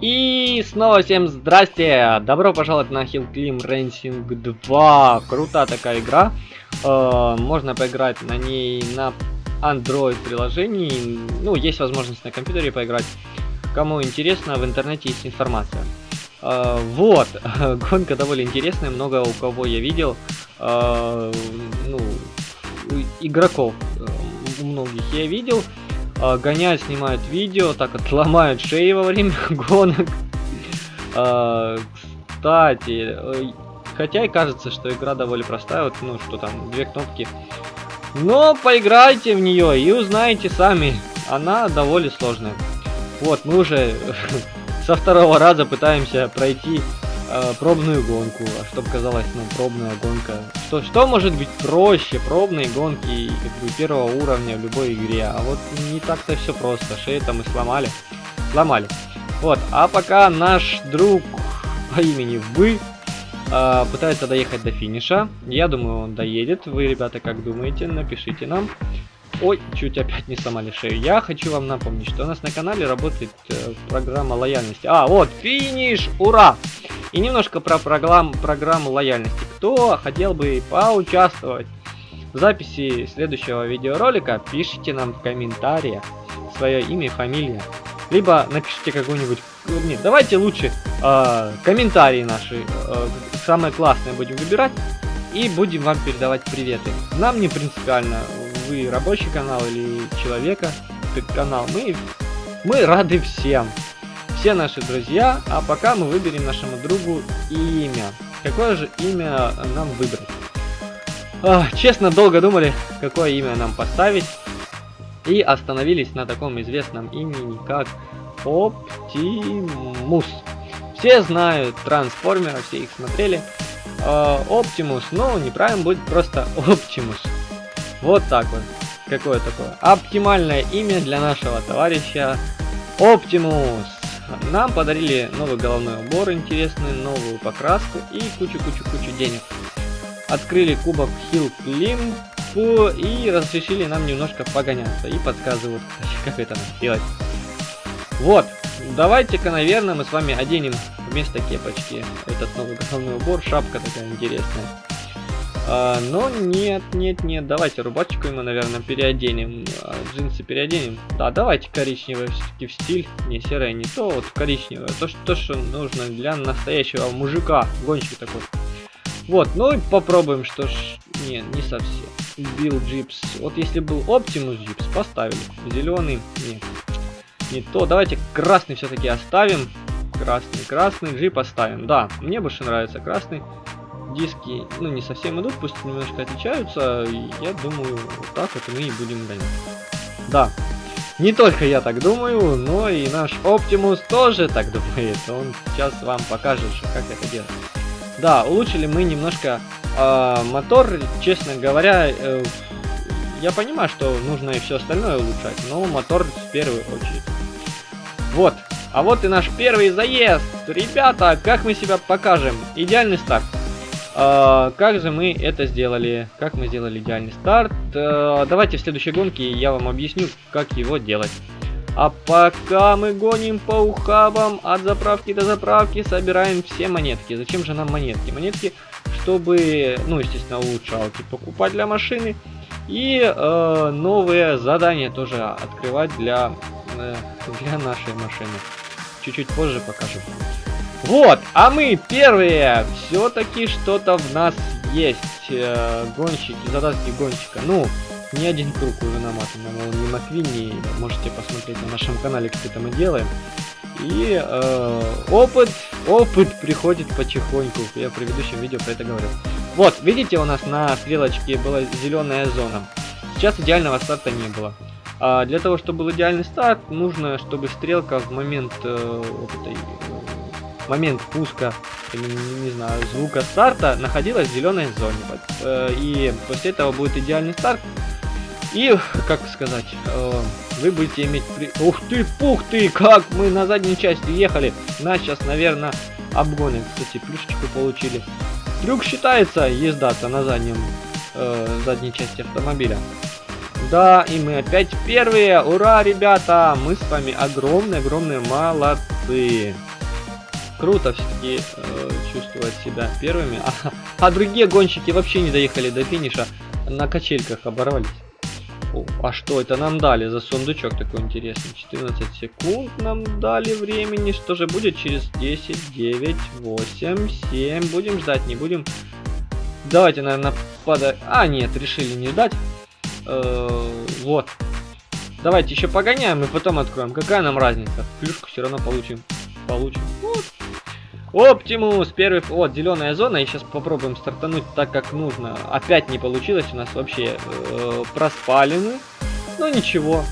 И снова всем здрасте! Добро пожаловать на Hill Climb Racing 2. Крутая такая игра. Э, можно поиграть на ней на Android приложении. Ну, есть возможность на компьютере поиграть. Кому интересно, в интернете есть информация. Э, вот, гонка довольно интересная, много у кого я видел. Э, ну, игроков у многих я видел э, гоняют, снимают видео, так отломают шеи во время гонок. Э, кстати, э, хотя и кажется, что игра довольно простая, вот, ну, что там, две кнопки. Но поиграйте в нее и узнаете сами, она довольно сложная. Вот, мы уже со второго раза пытаемся пройти э, пробную гонку, а чтобы казалось, ну, пробная гонка. Что, что может быть проще пробной гонки как бы, первого уровня в любой игре? А вот не так-то все просто. Шею там и сломали. Сломали. Вот, а пока наш друг по имени Вы э, пытается доехать до финиша. Я думаю, он доедет. Вы, ребята, как думаете? Напишите нам. Ой, чуть опять не сломали шею. Я хочу вам напомнить, что у нас на канале работает э, программа лояльности. А, вот, финиш! Ура! И немножко про программ, программу лояльности. Кто хотел бы поучаствовать в записи следующего видеоролика, пишите нам в комментариях свое имя и фамилия. Либо напишите какую-нибудь... Нет, давайте лучше э, комментарии наши, э, самые классные будем выбирать. И будем вам передавать приветы. Нам не принципиально, вы рабочий канал или человека канал. Мы, мы рады всем все наши друзья, а пока мы выберем нашему другу имя. Какое же имя нам выбрать? А, честно, долго думали, какое имя нам поставить. И остановились на таком известном имени, как Оптимус. Все знают трансформеров, все их смотрели. Оптимус, но неправильно будет просто Оптимус. Вот так вот. Какое такое? Оптимальное имя для нашего товарища Оптимус. Нам подарили новый головной убор интересный, новую покраску и кучу-кучу-кучу денег. Открыли кубок Hill Climb и разрешили нам немножко погоняться. И подсказывают, как это сделать. Вот, давайте-ка, наверное, мы с вами оденем вместо кепочки этот новый головной убор. Шапка такая интересная. А, но нет, нет, нет, давайте рубашечку ему, наверное, переоденем. А, джинсы переоденем. Да, давайте коричневый все-таки в стиль. Не серое, не то, вот коричневое. То, что, то, что нужно для настоящего мужика. Гонщик такой. Вот, ну и попробуем, что ж... Не, не совсем. Билл Джипс. Вот если был Оптимус Джипс, поставили. Зеленый, нет. Не то. Давайте красный все-таки оставим. Красный, красный джип оставим. Да, мне больше нравится красный диски, ну, не совсем идут, пусть немножко отличаются. Я думаю, вот так вот мы и будем гонять. Да, не только я так думаю, но и наш Оптимус тоже так думает. Он сейчас вам покажет, как это делать. Да, улучшили мы немножко э, мотор, честно говоря, э, я понимаю, что нужно и все остальное улучшать, но мотор в первую очередь. Вот, а вот и наш первый заезд. Ребята, как мы себя покажем? Идеальный старт. А, как же мы это сделали? Как мы сделали идеальный старт? А, давайте в следующей гонке я вам объясню, как его делать. А пока мы гоним по ухабам от заправки до заправки, собираем все монетки. Зачем же нам монетки? Монетки, чтобы, ну, естественно, улучшалки покупать для машины. И э, новые задания тоже открывать для, э, для нашей машины. Чуть-чуть позже покажу. Вот, а мы первые. Все-таки что-то в нас есть. Э, гонщики, задатки гонщика. Ну, не один круг уже наматан на Молнии Маквини. Можете посмотреть на нашем канале, это мы делаем. И э, опыт, опыт приходит потихоньку. Я в предыдущем видео про это говорил. Вот, видите, у нас на стрелочке была зеленая зона. Сейчас идеального старта не было. А для того, чтобы был идеальный старт, нужно, чтобы стрелка в момент э, вот этой момент пуска, или, не знаю, звука старта находилась в зеленой зоне. Э, и после этого будет идеальный старт. И, как сказать, э, вы будете иметь... При... Ух ты, пух ты, как мы на задней части ехали. Нас сейчас, наверное, обгонят. Кстати, плюшечку получили. Трюк считается езда-то на заднем, э, задней части автомобиля. Да, и мы опять первые. Ура, ребята! Мы с вами огромные-огромные молодцы. Круто все-таки э, чувствовать себя первыми. А, а другие гонщики вообще не доехали до финиша. На качельках оборвались. О, а что это нам дали за сундучок такой интересный? 14 секунд нам дали времени. Что же будет через 10, 9, 8, 7? Будем ждать, не будем? Давайте, наверное, пода... А, нет, решили не ждать. Э вот. Давайте еще погоняем и потом откроем. Какая нам разница? Плюшку все равно получим. Получим. Оптимус, первый, вот, зеленая зона, и сейчас попробуем стартануть так, как нужно. Опять не получилось, у нас вообще э, проспали мы. Но ничего,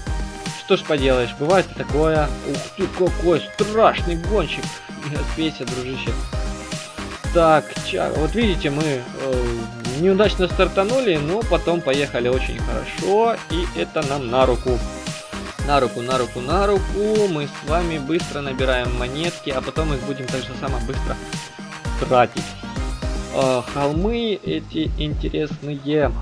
что ж поделаешь, бывает такое. Ух ты, какой страшный гонщик. Не дружище. Так, ча, вот видите, мы э, неудачно стартанули, но потом поехали очень хорошо, и это нам на руку. На руку, на руку, на руку. Мы с вами быстро набираем монетки, а потом их будем так же само быстро тратить. Э, холмы эти интересные.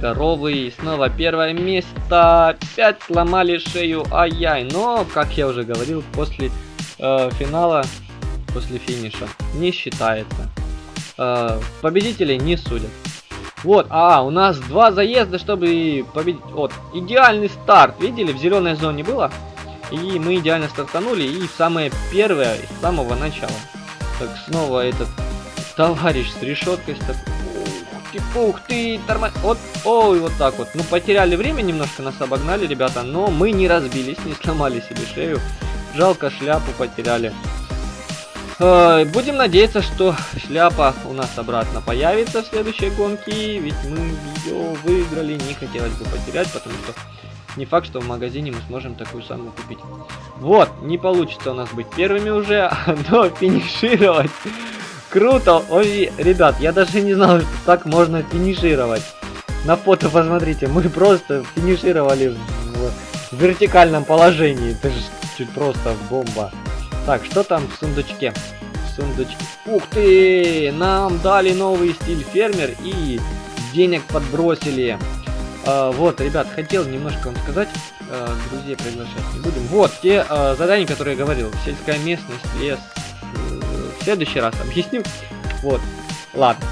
Коровы. И снова первое место. Опять сломали шею. Ай-яй. Но, как я уже говорил, после э, финала, после финиша, не считается. Э, победителей не судят. Вот, а, у нас два заезда, чтобы победить. Вот, идеальный старт. Видели, в зеленой зоне было? И мы идеально стартанули. И самое первое, с самого начала. Так, снова этот товарищ с решеткой. Ух ты, ух ты, тормоз... Вот, ой, вот так вот. Ну, потеряли время немножко, нас обогнали, ребята. Но мы не разбились, не сломали себе шею. Жалко, шляпу потеряли. Э, будем надеяться, что шляпа у нас обратно появится в следующей гонке, ведь мы ее выиграли, не хотелось бы потерять, потому что не факт, что в магазине мы сможем такую самую купить. Вот, не получится у нас быть первыми уже, но финишировать круто. Ой, ребят, я даже не знал, что так можно финишировать. На фото посмотрите, мы просто финишировали в, в вертикальном положении. Это же чуть просто бомба. Так, что там в сундучке? Сундучки. Ух ты! Нам дали новый стиль фермер и денег подбросили. А, вот, ребят, хотел немножко вам сказать. А, друзей приглашать не будем. Вот, те а, задания, которые я говорил. Сельская местность, лес. В следующий раз объясню. Вот, ладно.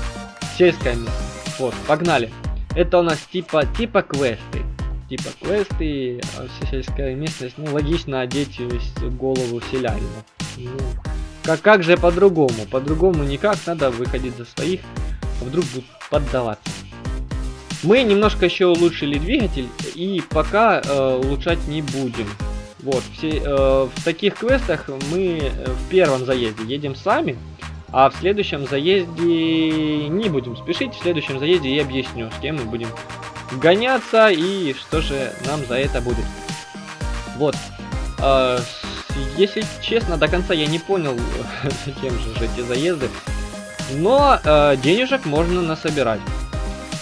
Сельская местность. Вот, погнали. Это у нас типа, типа квесты типа квесты, а сельская местность, ну, логично одеть голову селянина. Ну, как, как же по-другому? По-другому никак, надо выходить за своих, а вдруг будут поддаваться. Мы немножко еще улучшили двигатель, и пока э, улучшать не будем. Вот, все, э, в таких квестах мы в первом заезде едем сами, а в следующем заезде не будем спешить, в следующем заезде я объясню, с кем мы будем гоняться и что же нам за это будет. Вот. Э, если честно, до конца я не понял, зачем же эти заезды. Но э, денежек можно насобирать.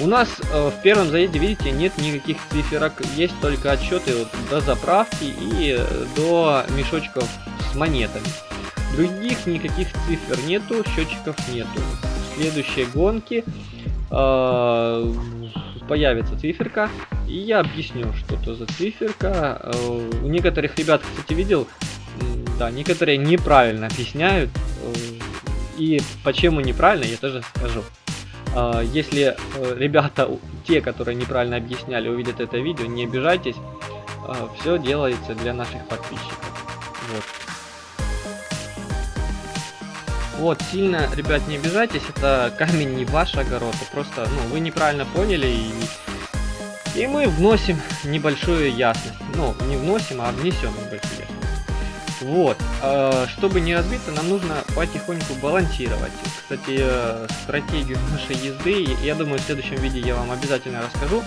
У нас э, в первом заезде, видите, нет никаких циферок, есть только отчеты вот, до заправки и э, до мешочков с монетами. Других никаких цифр нету, счетчиков нету. В следующей гонке э, появится циферка, и я объясню, что это за циферка. Э, у некоторых ребят, кстати, видел, да, некоторые неправильно объясняют, э, и почему неправильно, я тоже скажу. Э, если ребята, те, которые неправильно объясняли, увидят это видео, не обижайтесь, все делается для наших подписчиков. Вот. Вот, сильно, ребят, не обижайтесь, это камень не ваш огород, а просто, ну, вы неправильно поняли, и, и мы вносим небольшую ясность. Ну, не вносим, а внесем небольшую ясность. Вот, э, чтобы не разбиться, нам нужно потихоньку балансировать. Кстати, э, стратегию нашей езды, я думаю, в следующем видео я вам обязательно расскажу.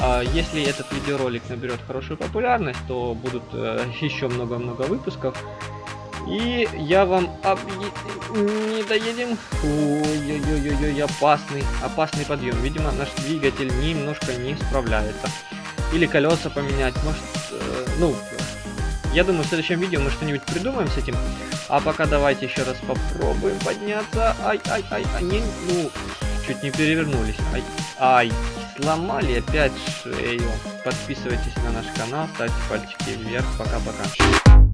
Э, если этот видеоролик наберет хорошую популярность, то будут э, еще много-много выпусков. И я вам об... не доедем. Ой-ой-ой-ой, опасный, опасный подъем. Видимо, наш двигатель немножко не справляется. Или колеса поменять, может, э, ну, я думаю, в следующем видео мы что-нибудь придумаем с этим. А пока давайте еще раз попробуем подняться. Ай, ай, ай, ай, не, ну, чуть не перевернулись. Ай, ай, сломали опять шею. Подписывайтесь на наш канал, ставьте пальчики вверх. Пока-пока.